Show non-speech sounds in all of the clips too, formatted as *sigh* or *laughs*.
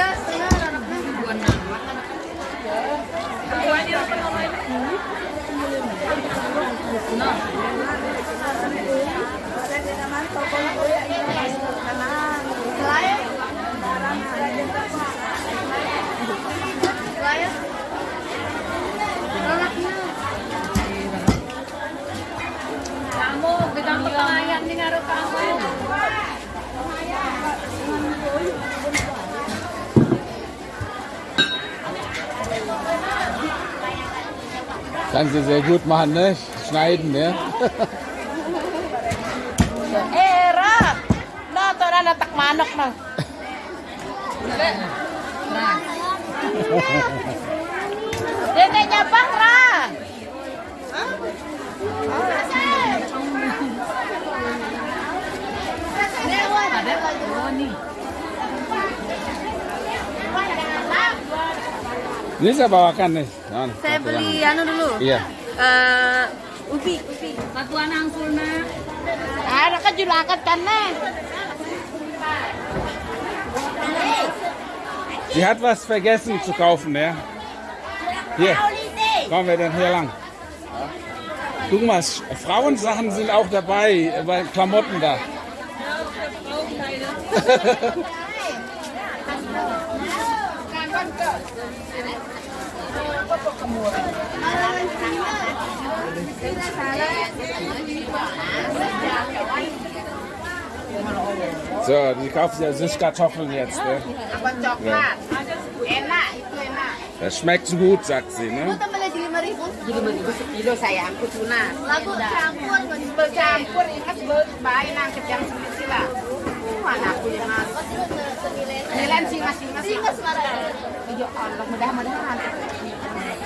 Gracias. Kannst du sehr gut machen, ne? Schneiden, ne? *laughs* Eh, Ra. No, to na natak manok na. Dede niya pa, Ra. Ada nih. Ini saya bawakan nih. Nah, Saya beli anu dulu. Iya. Eh, ubi, ubi. Satuan angsulna. Ada kan julakan kan. Sie hat was vergessen zu kaufen, ne? Hier. Kommen wir denn hier lang? Guck mal, Frauensachen sind auch dabei, äh, bei Klamotten da. *laughs* *laughs* So, die kaufen ja Süßkartoffeln jetzt, ne? Enak. Das schmeckt so gut, sagt sie, ne? Nilai masing-masing. Ya Allah, mudah-mudahan.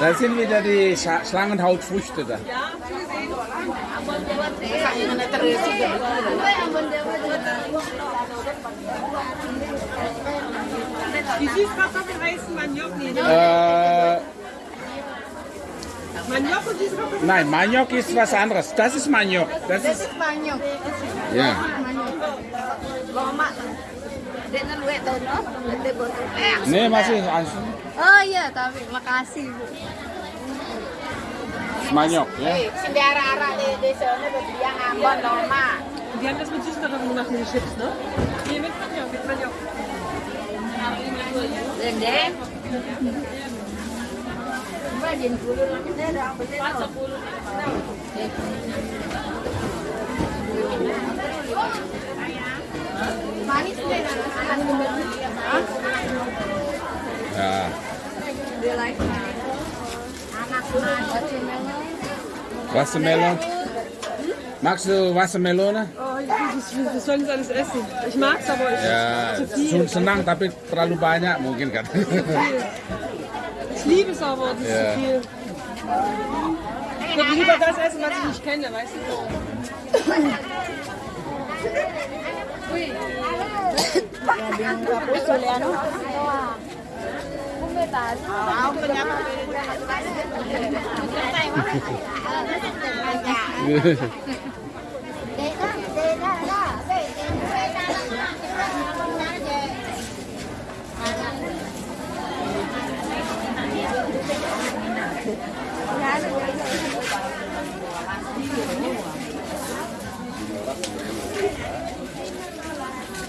Da sind wieder die Scha Schlangenhautfrüchte da. Die Süßkartoffeln heißen Maniok, ne? Äh, Maniok und Süßkartoffeln. nein, Maniok ist was anderes. Das ist Maniok. Das Das ist, ist banyak. ja. Lama. Ini masih asin. Oh iya, tapi makasih Bu. Semanyok ya. Sindara arah di di sana yang ambon loma. Dia kan sebut suster yang chips, no? Iya, mit manyok, mit manyok. Dende. Jin dulu, nanti ada apa sih? Pas sepuluh. Ja. Wassermelone. Magst du Wassermelone? Oh, wir sollen das alles essen. Ich mag's, aber ich, Ja, zu viel. schon senang tapi terlalu banyak mungkin kan. Ich liebe es aber, das ist Ja. zu viel. Ich würde lieber das essen, was ich nicht kenne, weißt du? 喂两个不是两个啊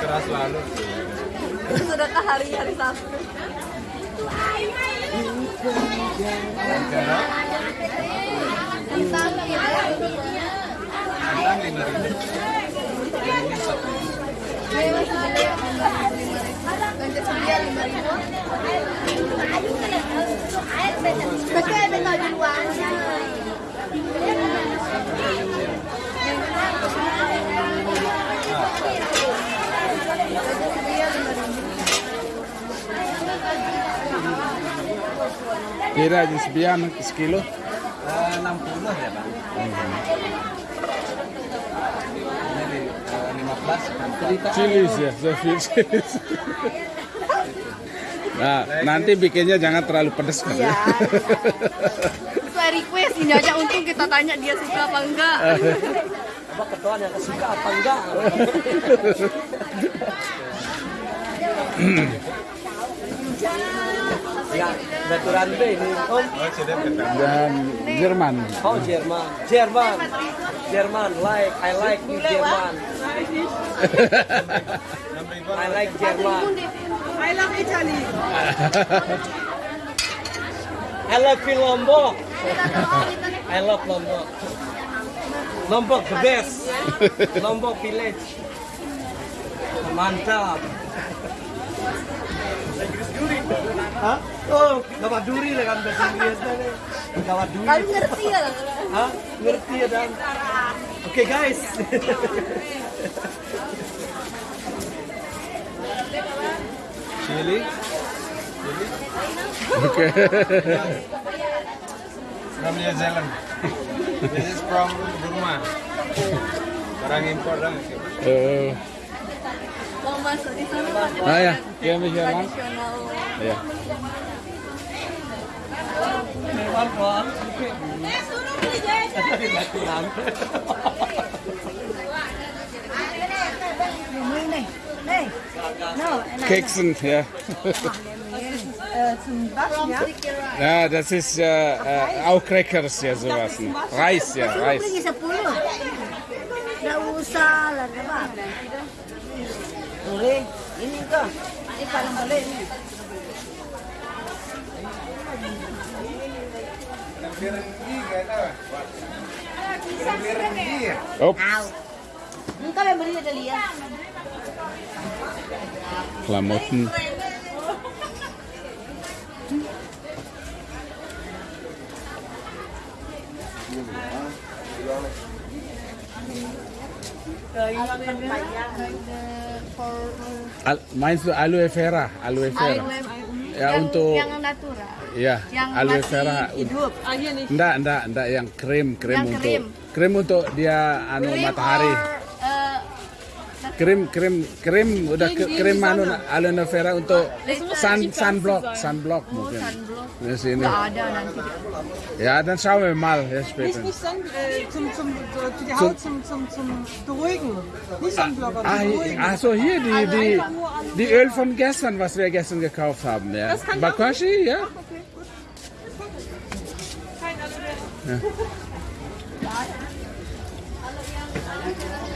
keras selalu sudah ke hari hari sabtu Ayo, Kira aja sebian sekilo. Eh, 60 ya bang. Ini eh, 15 kan. Cerita. Chilis ya, so viel Chilis. Nah, nanti bikinnya jangan terlalu pedas kan ya. Sesuai request ini aja untung kita tanya dia suka apa enggak. Apa ketuaan yang suka apa enggak? *laughs* *laughs* *clears throat* ya, B ini om. Dan Jerman. Oh Jerman, Jerman, Jerman. Like, I like you Jerman. *laughs* I like Jerman. I love Italy. I love Lombok. I love Lombok. Lombok the best. Lombok village. Mantap. Hah? Oh, gawat duri lah kan bahasa Inggris nih. Gawat duri. Kalau ngerti ya. Hah? Ngerti ya dan. Oke guys. Chili. Oke. from New Zealand. this is from Burma. Barang impor dah. Eh, Ah Michael. tradisional. Ya. Hewan bang. Baturan. Keksen, ja. Ja, das ist äh, äh, auch Crackers, ja, sowas. Reis, ja, Reis. gurih ini kah ini paling boleh ini Oops. Klamotten. Al, meinst du Aloe Vera? Aloe Vera. Ya yang, untuk yang natural. ya Yang aloe vera. hidup. Ah, hier nicht. Enggak, enggak, enggak yang krim, krim Yang untuk krim. krim untuk dia anu Krim matahari. Eh, Krim, krim, krim udah Gegen- krim anu aloe vera untuk sun, sunblock, sunblock oh, mungkin. sunblock. Di sini. Ada nanti. Ja, dann schauen wir mal ja, Nicht, später. nicht Sonn, äh, zum, zum, so, für die Haut zum, zum, zum Beruhigen. Nicht Ah, zum hier- Beruhigen. ach so, hier die, die, die Öl von gestern, was wir gestern gekauft haben. Ja. Das kann ich Bakashi, ja? Okay, gut. Kein Aloe. *laughs*